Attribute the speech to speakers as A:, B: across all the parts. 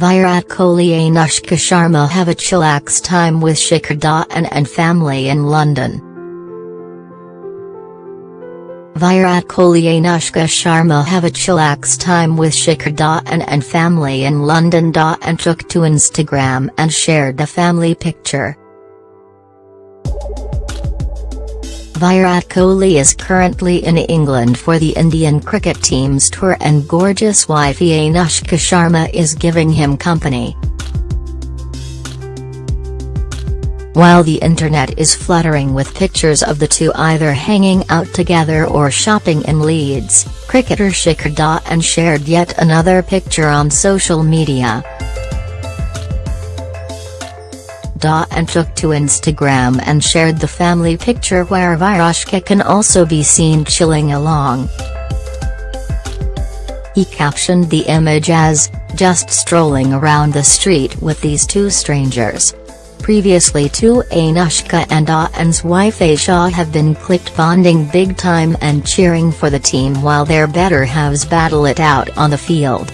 A: Virat Kohli Anushka Sharma have a chillax time with Shikhar Dhawan and family in London. Virat Kohli Anushka Sharma have a chillax time with Shikhar Dhawan and family in London. Dhawan took to Instagram and shared a family picture. Virat Kohli is currently in England for the Indian cricket team's tour and gorgeous wifey Anushka Sharma is giving him company. While the internet is fluttering with pictures of the two either hanging out together or shopping in Leeds, cricketer Shikhar Dhawan shared yet another picture on social media. Dhawan took to Instagram and shared the family picture where Virushka can also be seen chilling along. He captioned the image as, just strolling around the street with these two strangers. Previously two Anushka and Dhawan's wife Aesha have been clicked bonding big time and cheering for the team while their better halves battle it out on the field.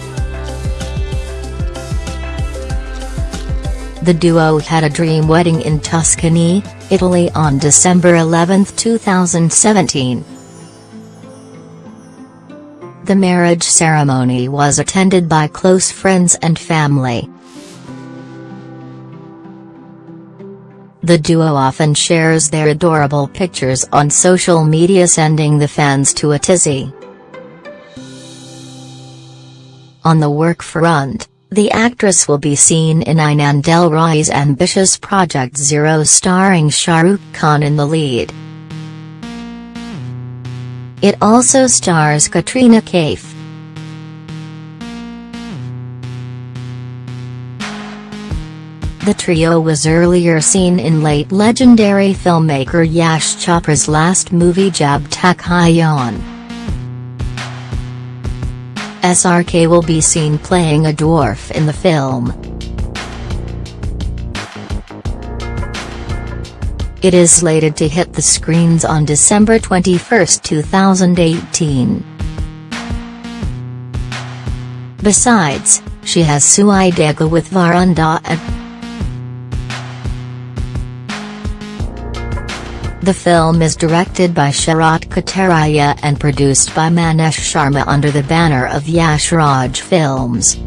A: The duo had a dream wedding in Tuscany, Italy on December 11, 2017. The marriage ceremony was attended by close friends and family. The duo often shares their adorable pictures on social media sending the fans to a tizzy. On the work front, the actress will be seen in Aanand L. Rai's ambitious Project Zero starring Shah Rukh Khan in the lead. It also stars Katrina Kaif. The trio was earlier seen in late legendary filmmaker Yash Chopra's last movie Jab Tak Hai Jaan. SRK will be seen playing a dwarf in the film. It is slated to hit the screens on December 21, 2018. Besides, she has Sui Dhaaga with Varun The film is directed by Sharat Katariya and produced by Maneesh Sharma under the banner of Yash Raj Films.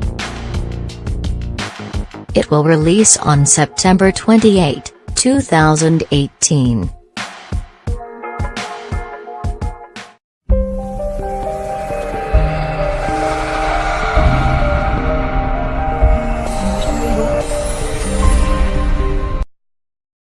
A: It will release on September 28, 2018.